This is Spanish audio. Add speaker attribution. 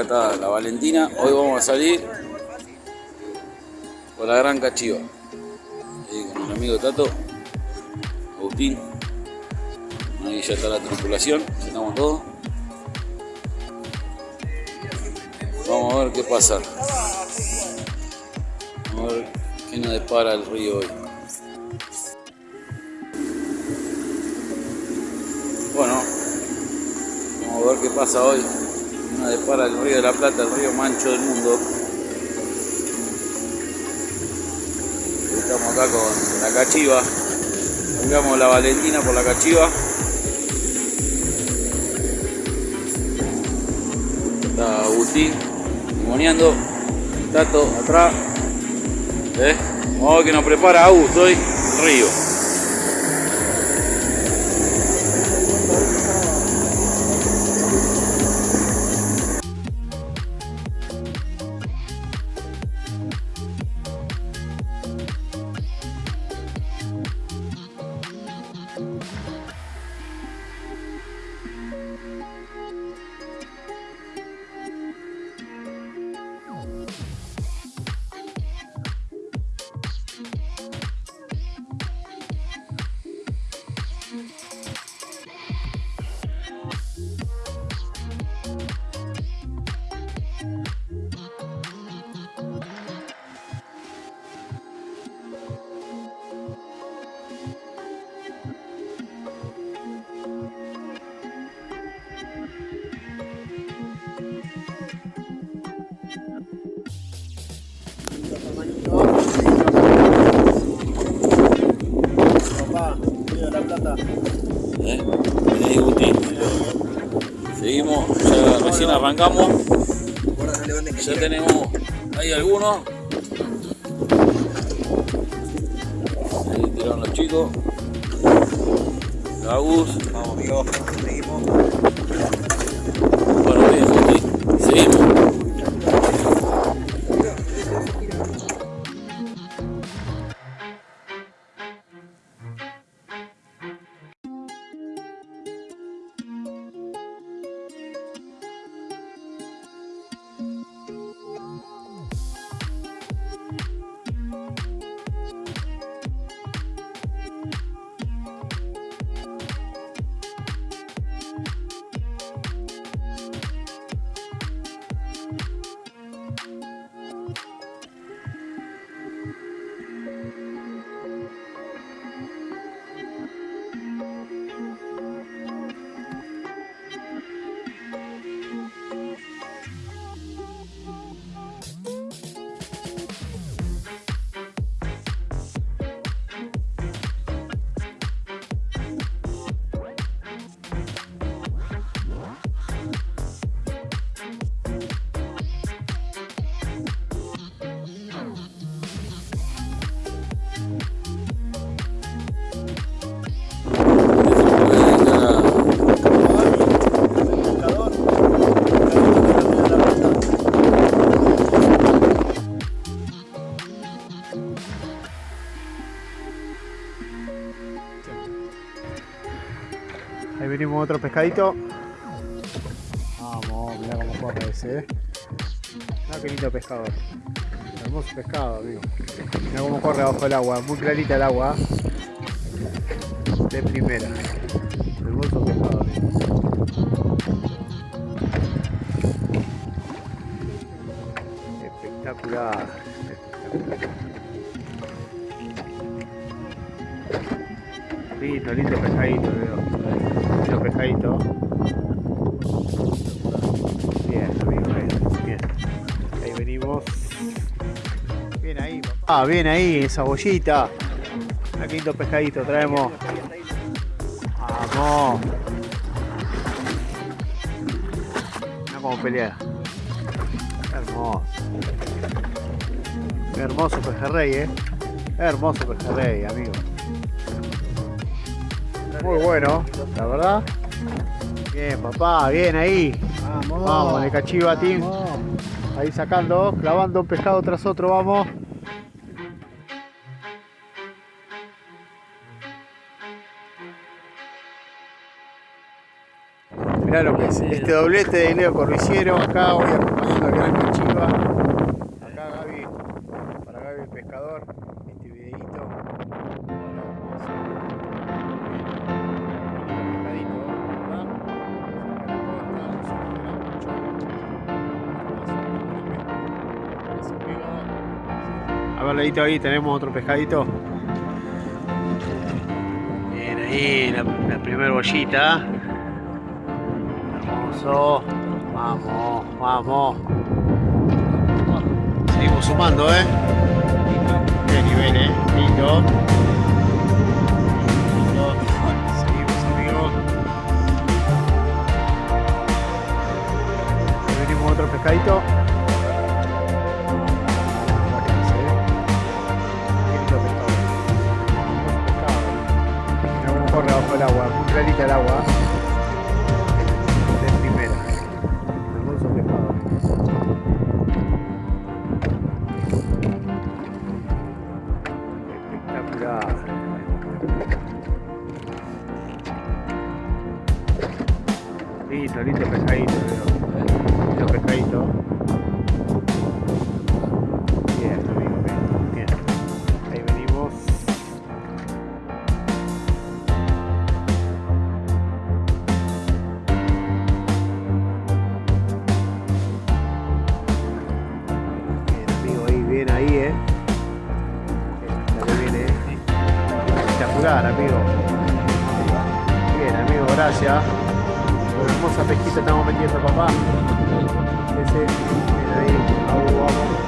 Speaker 1: Acá está la Valentina. Hoy vamos a salir por la Gran Cachiva. Ahí con mi amigo Tato, Agustín. Ahí ya está la tripulación, ya estamos todos. Vamos a ver qué pasa. Vamos a ver qué nos depara el río hoy. Bueno, vamos a ver qué pasa hoy. Nos depara el río de la Plata, el río mancho del mundo. Estamos acá con la cachiva. Cambiamos la Valentina por la cachiva. Está Agustín moneando. Tato atrás. ¿Eh? Vamos a ver que nos prepara Agus hoy. Río. Ya recién arrancamos. Ya tenemos ahí algunos. Ahí tiraron los chicos. Agus.
Speaker 2: Vamos, amigo, seguimos.
Speaker 1: Bueno, bien. Seguimos.
Speaker 3: Ahí venimos otro pescadito. Vamos, mirá cómo corre ese, eh. Mirá qué lindo pescado. Hermoso pescado, amigo. Mirá cómo corre abajo el agua, muy clarita el agua. De primera. Hermoso pescado, amigo. Espectacular. Espectacular. Lindo, lindo pescadito, veo. Lindo pescadito. Bien, amigo, bien, bien. Ahí venimos. Bien ahí, papá. Ah, bien ahí, esa bollita. Qué lindo pescadito traemos. Vamos. Mira cómo pelea. Hermoso. Qué hermoso pejerrey, eh. Hermoso pejerrey, amigo. Muy bueno, la verdad. Bien, papá, bien ahí.
Speaker 2: Vamos.
Speaker 3: Vamos, de cachiva, Tim.
Speaker 2: Vamos.
Speaker 3: Ahí sacando, clavando un pescado tras otro, vamos. Mirá lo que es. Este doblete de Leo Corriciero. Acá voy acompañando al gran Chiva. A ver, Leito, ahí tenemos otro pescadito. Bien, ahí la, la primera bollita. Hermoso. Vamos, vamos. Seguimos sumando, ¿eh? Qué nivel, ¿eh? Lindo. Seguimos, amigos. Venimos otro pescadito. Lindo, lindo pescadito, veo. Lindo pescadito. Bien, amigo, bien, bien. Ahí venimos. Bien, amigo, ahí, bien ahí, eh. Bien, bien, eh. Espectacular, amigo. Bien, amigo, gracias. Hermosa pesquita estamos metiendo, papá. Ese, bien ahí, vamos.